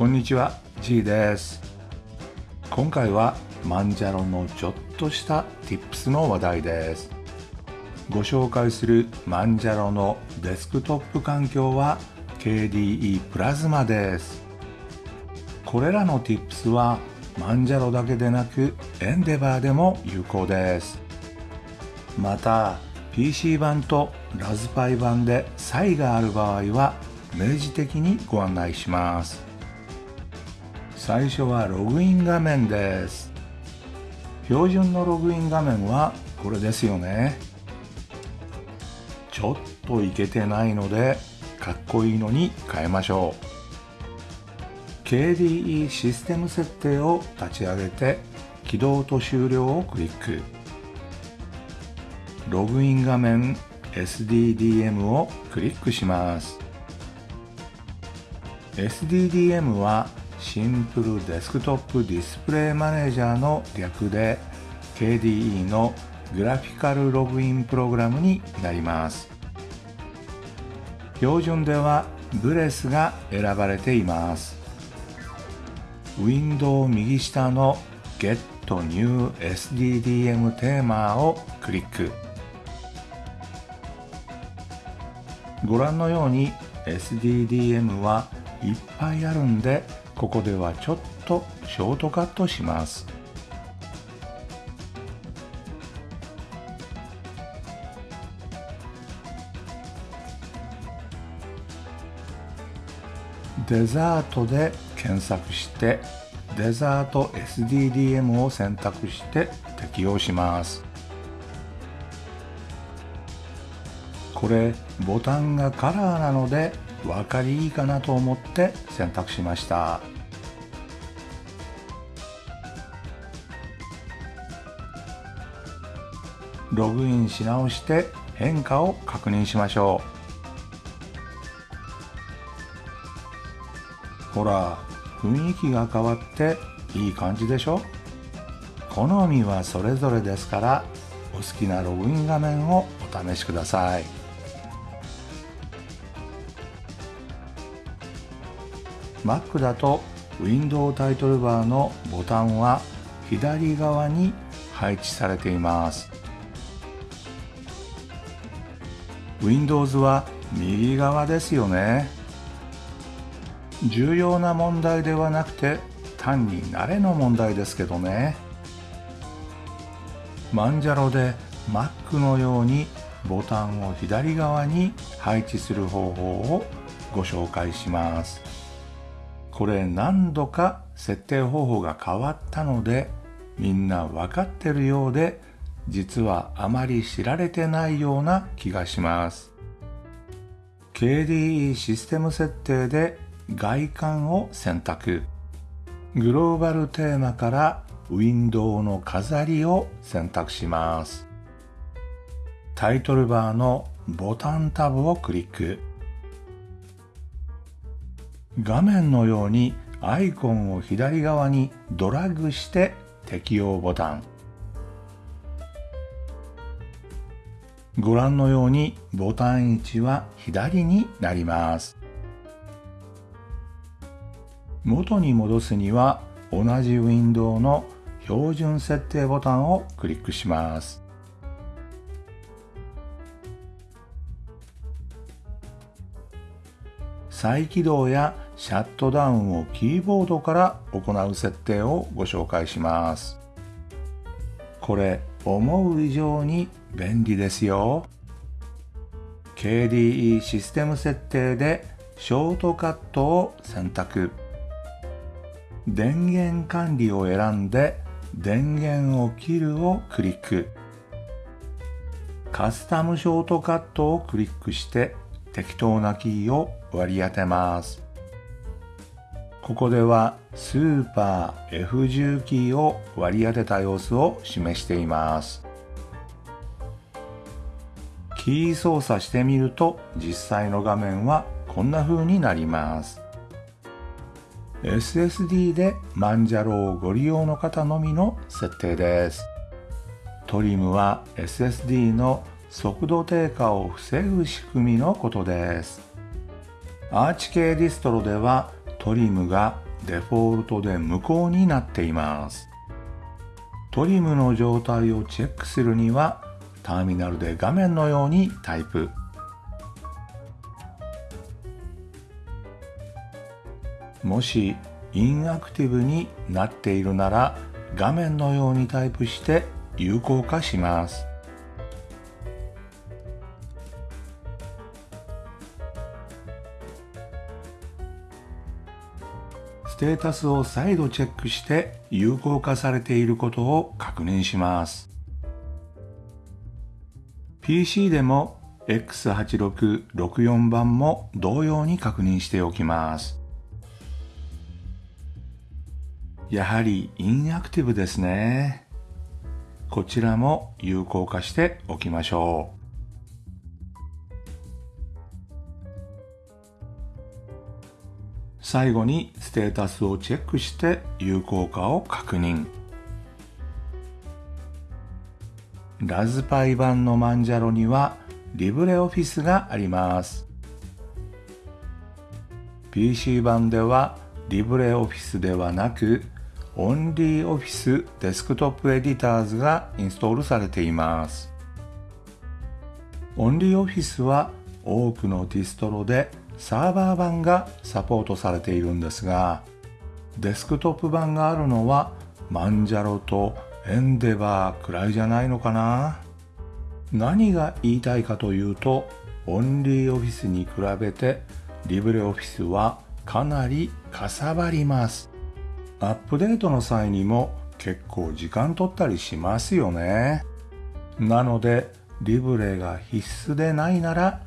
こんにちは G です。今回はマンジャロのちょっとした Tips の話題です。ご紹介するマンジャロのデスクトップ環境は KDE プラズマです。これらの Tips はマンジャロだけでなくエンデバーでも有効です。また PC 版とラズパイ版で差異がある場合は明示的にご案内します。最初はログイン画面です。標準のログイン画面はこれですよね。ちょっといけてないのでかっこいいのに変えましょう。KDE システム設定を立ち上げて起動と終了をクリック。ログイン画面 SDDM をクリックします。SDDM はシンプルデスクトップディスプレイマネージャーの略で KDE のグラフィカルログインプログラムになります。標準ではブレスが選ばれています。ウィンドウ右下の Get New SDDM テーマをクリック。ご覧のように SDDM はいっぱいあるんでここではちょっとショートカットします。デザートで検索してデザート SDDM を選択して適用します。これボタンがカラーなので分かりいいかなと思って選択しました。ログインし直して変化を確認しましょう。ほら雰囲気が変わっていい感じでしょ？好みはそれぞれですからお好きなログイン画面をお試しください。Mac だと Windows タイトルバーのボタンは左側に配置されています。Windows は右側ですよね。重要な問題ではなくて単に慣れの問題ですけどね。マンジャロで Mac のようにボタンを左側に配置する方法をご紹介します。これ何度か設定方法が変わったのでみんな分かってるようで実はあまり知られてないような気がします。KDE システム設定で外観を選択。グローバルテーマからウィンドウの飾りを選択します。タイトルバーのボタンタブをクリック。画面のようにアイコンを左側にドラッグして適用ボタン。ご覧のようにボタン位置は左になります。元に戻すには同じウィンドウの標準設定ボタンをクリックします。再起動やシャットダウンをキーボードから行う設定をご紹介します。これ思う以上に便利ですよ。KDE システム設定でショートカットを選択。電源管理を選んで電源を切るをクリック。カスタムショートカットをクリックして適当なキーを割り当てます。ここではスーパー F10 キーを割り当てた様子を示しています。キー操作してみると実際の画面はこんな風になります。SSD でマンジャロをご利用の方のみの設定です。トリムは SSD の速度低下を防ぐ仕組みのことです。アーチ系ディストロではトリムがデフォルトで無効になっています。トリムの状態をチェックするにはターミナルで画面のようにタイプ。もしインアクティブになっているなら画面のようにタイプして有効化します。ステータスを再度チェックして有効化されていることを確認します PC でも X8664 番も同様に確認しておきますやはりインアクティブですね。こちらも有効化しておきましょう。最後にステータスをチェックして有効化を確認。ラズパイ版のマンジャロにはリブレオフィスがあります。PC 版では LibreOffice ではなく OnlyOffice Desktop Editors がインストールされています。OnlyOffice は多くのディストロでサーバー版がサポートされているんですが、デスクトップ版があるのは Manjaro と Endeavour くらいじゃないのかな？何が言いたいかというと、OnlyOffice に比べて LibreOffice はかなりかさばります。アップデートの際にも結構時間取ったりしますよね。なので、リブレが必須でないなら、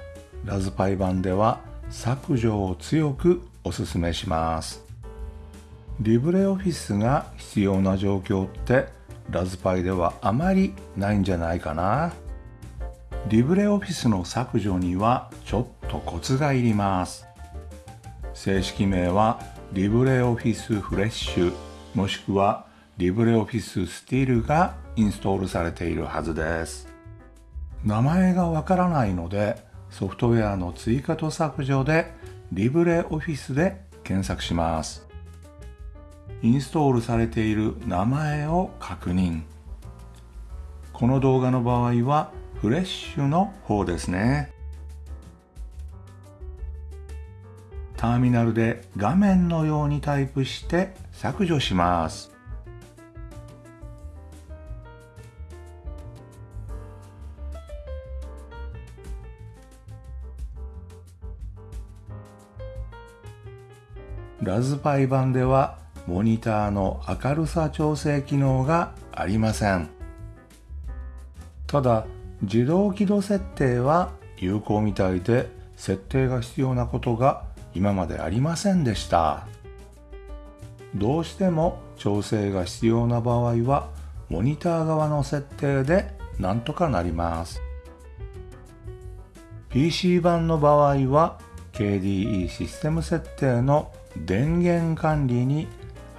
ラズパイ版では削除を強くお勧めします。リブレオフィスが必要な状況ってラズパイではあまりないんじゃないかな。リブレオフィスの削除にはちょっとコツがいります。正式名はリブレオフィスフレッシュもしくはリブレオフィススティールがインストールされているはずです。名前がわからないのでソフトウェアの追加と削除でリブレオフィスで検索します。インストールされている名前を確認。この動画の場合はフレッシュの方ですね。ターミナルで画面のようにタイプして削除します。ラズパイ版ではモニターの明るさ調整機能がありません。ただ、自動起動設定は有効みたいで設定が必要なことが今までありませんでしたどうしても調整が必要な場合はモニター側の設定でなんとかなります PC 版の場合は KDE システム設定の電源管理に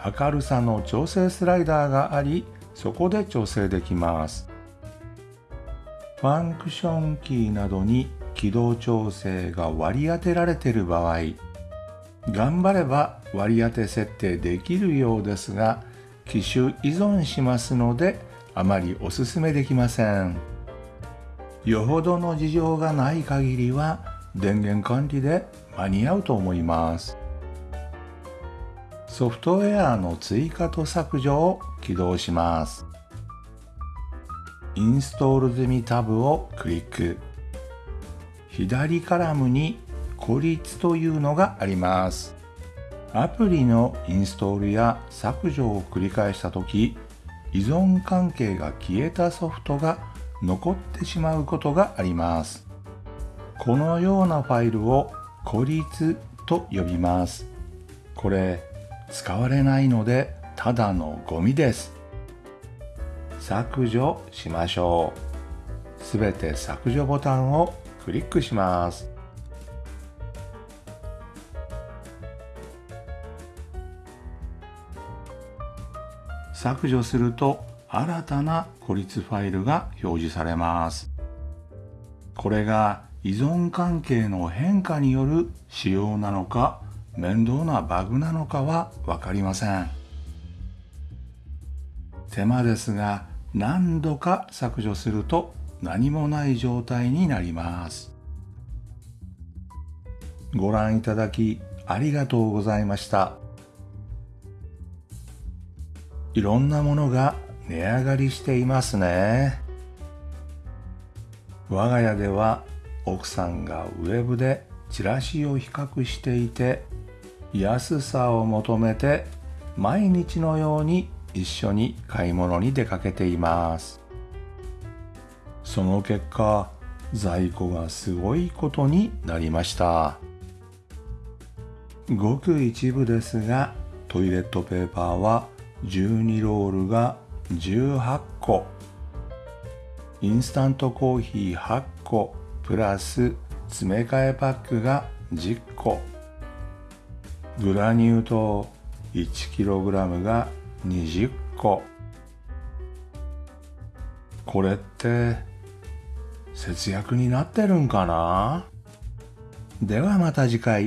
明るさの調整スライダーがありそこで調整できます。ファンクションキーなどに軌道調整が割り当てられている場合頑張れば割り当て設定できるようですが機種依存しますのであまりおすすめできません。よほどの事情がない限りは電源管理で間に合うと思います。ソフトウェアの追加と削除を起動しますインストール済みタブをクリック左カラムに孤立というのがあります。アプリのインストールや削除を繰り返した時依存関係が消えたソフトが残ってしまうことがあります。このようなファイルを孤立と呼びます。これ使われないのでただのゴミです。削除しましょう。すべて削除ボタンをクリックします。削除すると新たな孤立ファイルが表示されます。これが依存関係の変化による仕様なのか面倒なバグなのかはわかりません。手間ですが何度か削除すると何もない状態になります。ご覧いただきありがとうございました。いろんなものが値上がりしていますね。我が家では奥さんがウェブでチラシを比較していて安さを求めて毎日のように一緒に買い物に出かけています。その結果在庫がすごいことになりました。ごく一部ですがトイレットペーパーは12ロールが18個インスタントコーヒー8個プラス詰め替えパックが10個グラニュー糖 1kg が20個。これって節約になってるんかな？ではまた次回。